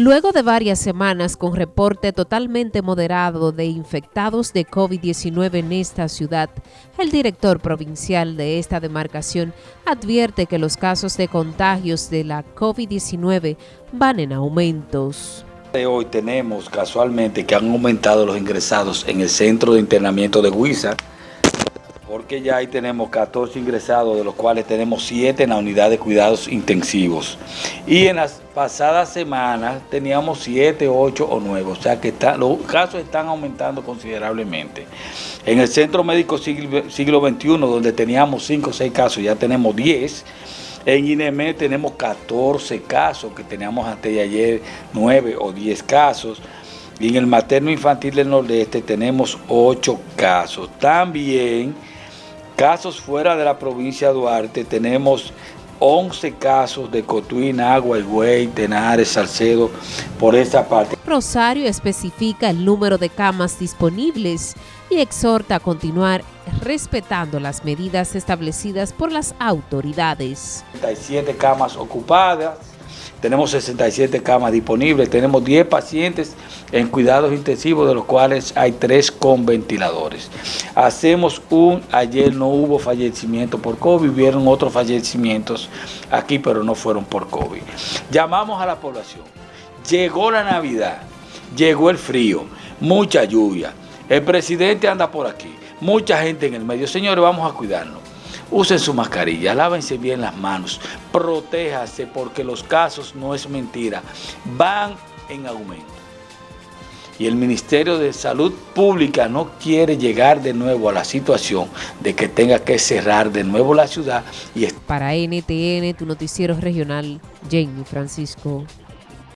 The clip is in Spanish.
Luego de varias semanas con reporte totalmente moderado de infectados de COVID-19 en esta ciudad, el director provincial de esta demarcación advierte que los casos de contagios de la COVID-19 van en aumentos. Hoy tenemos casualmente que han aumentado los ingresados en el centro de internamiento de Huiza, porque ya ahí tenemos 14 ingresados, de los cuales tenemos 7 en la unidad de cuidados intensivos. Y en las pasadas semanas teníamos 7, 8 o 9, o sea que los casos están aumentando considerablemente. En el Centro Médico Siglo, XXI, donde teníamos 5 o 6 casos, ya tenemos 10. En INEME tenemos 14 casos, que teníamos antes de ayer 9 o 10 casos. Y en el materno infantil del Nordeste tenemos 8 casos. También Casos fuera de la provincia de Duarte, tenemos 11 casos de Cotuín, Agua, Güey, Tenares, Salcedo, por esa parte. Rosario especifica el número de camas disponibles y exhorta a continuar respetando las medidas establecidas por las autoridades. 37 camas ocupadas, tenemos 67 camas disponibles, tenemos 10 pacientes en cuidados intensivos, de los cuales hay 3 con ventiladores. Hacemos un, ayer no hubo fallecimiento por COVID, hubieron otros fallecimientos aquí, pero no fueron por COVID. Llamamos a la población, llegó la Navidad, llegó el frío, mucha lluvia, el presidente anda por aquí, mucha gente en el medio. Señores, vamos a cuidarnos usen su mascarilla, lávense bien las manos, protéjase porque los casos, no es mentira, van en aumento. Y el Ministerio de Salud Pública no quiere llegar de nuevo a la situación de que tenga que cerrar de nuevo la ciudad. Y Para NTN, tu noticiero regional, Jamie Francisco.